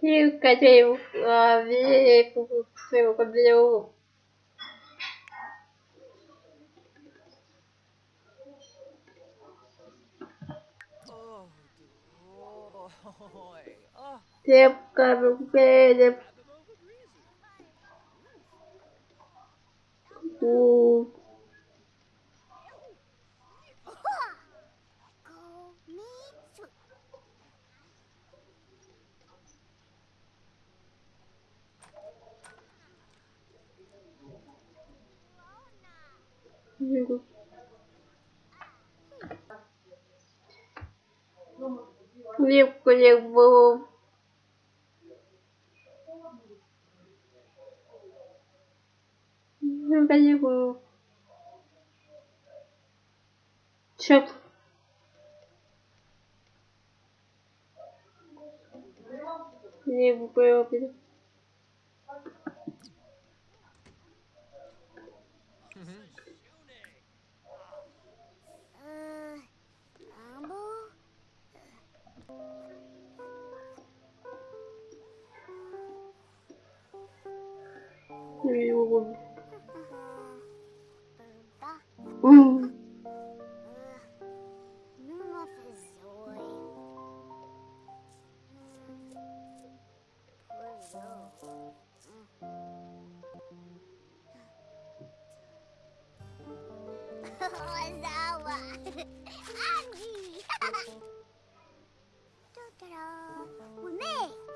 Sim, cadê o seu cabelo? Tempo cabelo. O Бегу. Лепку лепку. Лепка лепку. Черт. Лепку лепку. うん。Andy! Totoro! We're made!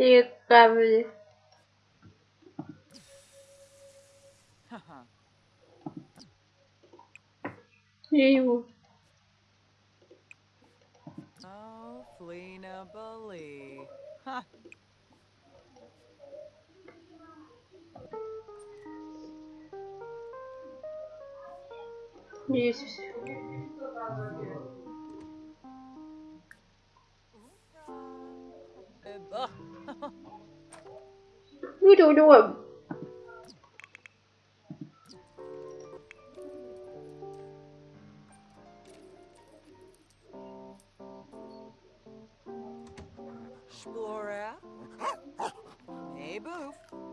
E cabe. Eu. Flina Bully. Isso. Wydodołem. Splora. Hey, boof.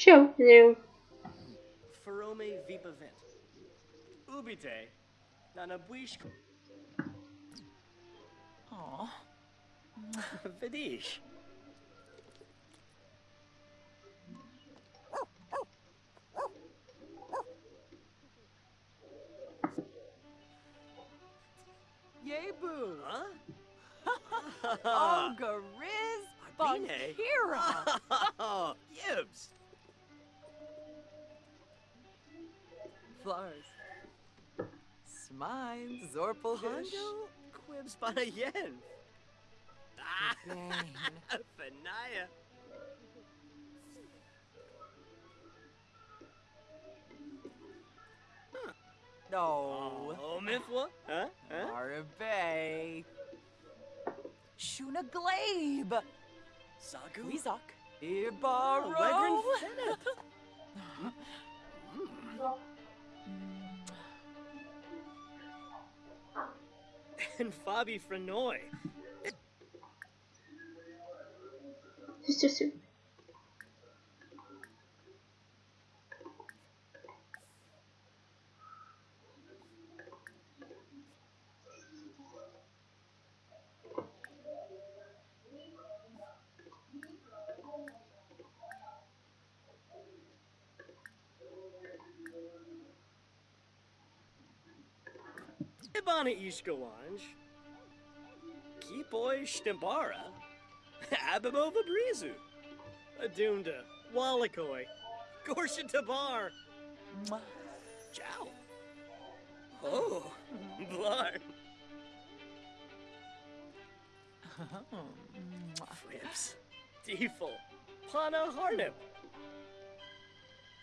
Show you. Ferome Vipa Vent. Ubite. Nanabuish. Aw. Vidish. Yay, boo. Huh? Oh, Gariz Arbine. Bankira. Oh, Yibs. Flars. Smine, Zorpelgish. Hondo Quibs Banayen. Ah. Fanaya. No. Oh, Mithwa? Huh? Huh? Arabe. Shuna Glabe. Sagu? Weezok. Oh, Ibaro. Fenneth. And Fabi Frenoy. Just Ibana Ishkawanj. Kipoi Shtembara. Abimova Brizu. Adunda. Walikoi. Gorsha Tabar. Ciao. Oh, Blarn. Mwah. Flips. Deeful. Pana Harnip.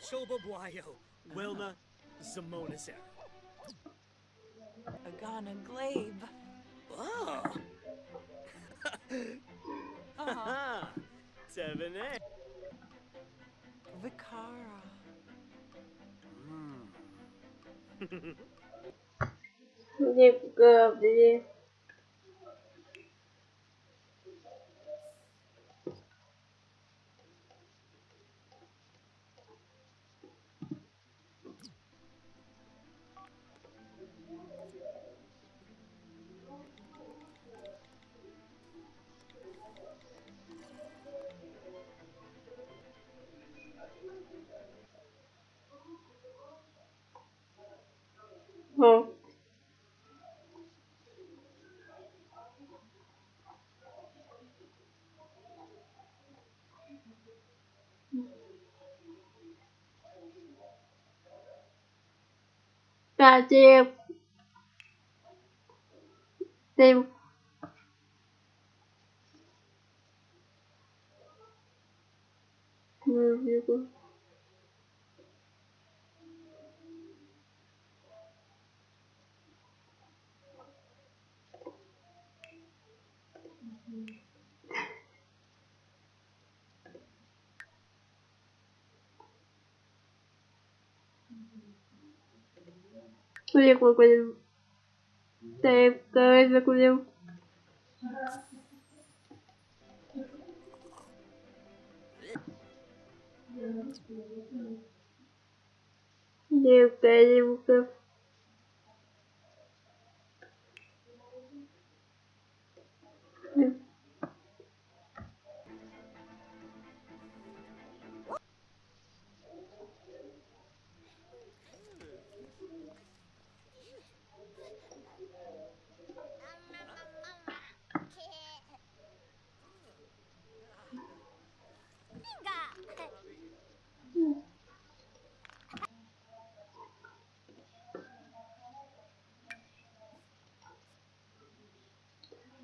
Shoba Bwayo. Wilna. Agana Glabe. Oh. Uh-huh. Seven A. Vicara. Đi cờ đi. khô ta chia tìm escolhi alguma coisa. Talvez eu escolhi. Meu pé de Thank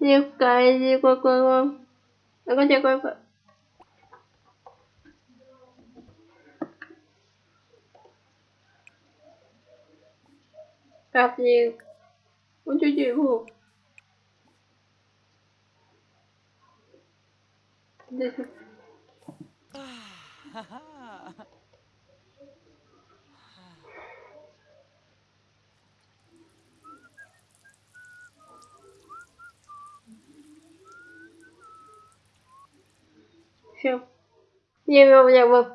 nhiều 妖怪妖怪怪喎，有嗰只怪怪。Cặp gì? Muốn chơi gì không? Đi. все я его я его